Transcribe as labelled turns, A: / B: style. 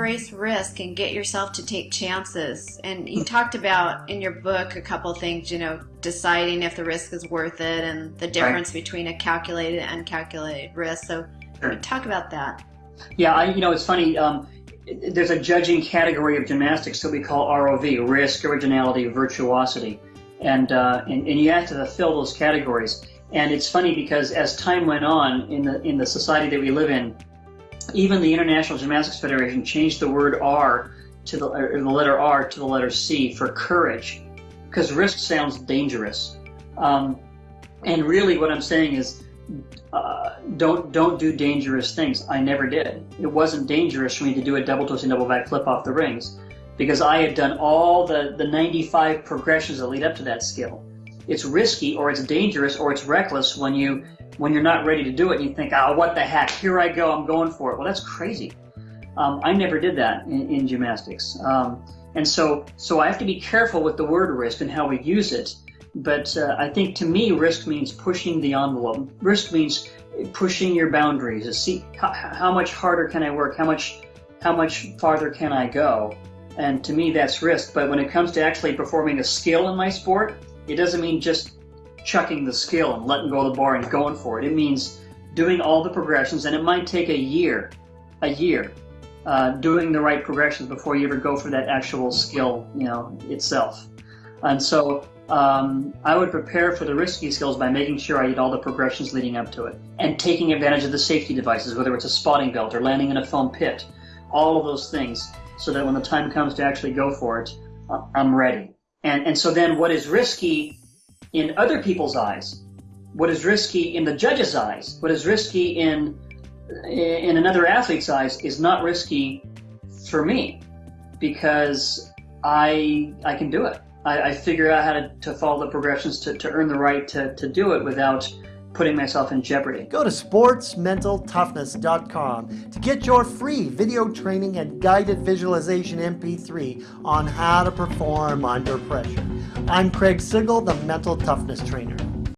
A: embrace risk and get yourself to take chances. And you talked about in your book a couple things, you know, deciding if the risk is worth it and the difference right. between a calculated and uncalculated risk. So sure. talk about that.
B: Yeah, I, you know, it's funny. Um, there's a judging category of gymnastics that we call ROV, risk, originality, virtuosity. And, uh, and, and you have to fill those categories. And it's funny because as time went on in the, in the society that we live in, even the International Gymnastics Federation changed the word R to the, the letter R to the letter C for courage, because risk sounds dangerous. Um, and really, what I'm saying is, uh, don't don't do dangerous things. I never did. It wasn't dangerous for me to do a double twisting double back flip off the rings, because I had done all the the 95 progressions that lead up to that skill. It's risky, or it's dangerous, or it's reckless when you when you're not ready to do it and you think, oh, what the heck, here I go, I'm going for it. Well, that's crazy. Um, I never did that in, in gymnastics. Um, and so, so I have to be careful with the word risk and how we use it. But uh, I think to me, risk means pushing the envelope. Risk means pushing your boundaries. To see how, how much harder can I work? How much, how much farther can I go? And to me, that's risk. But when it comes to actually performing a skill in my sport, it doesn't mean just chucking the skill and letting go of the bar and going for it. It means doing all the progressions, and it might take a year, a year, uh, doing the right progressions before you ever go for that actual skill, you know, itself. And so um, I would prepare for the risky skills by making sure I did all the progressions leading up to it and taking advantage of the safety devices, whether it's a spotting belt or landing in a foam pit, all of those things, so that when the time comes to actually go for it, uh, I'm ready. And, and so then what is risky in other people's eyes, what is risky in the judge's eyes, what is risky in in another athlete's eyes is not risky for me because I I can do it. I, I figure out how to, to follow the progressions to, to earn the right to, to do it without putting myself in jeopardy.
C: Go to sportsmentaltoughness.com to get your free video training and guided visualization MP3 on how to perform under pressure. I'm Craig Sigl, the Mental Toughness Trainer.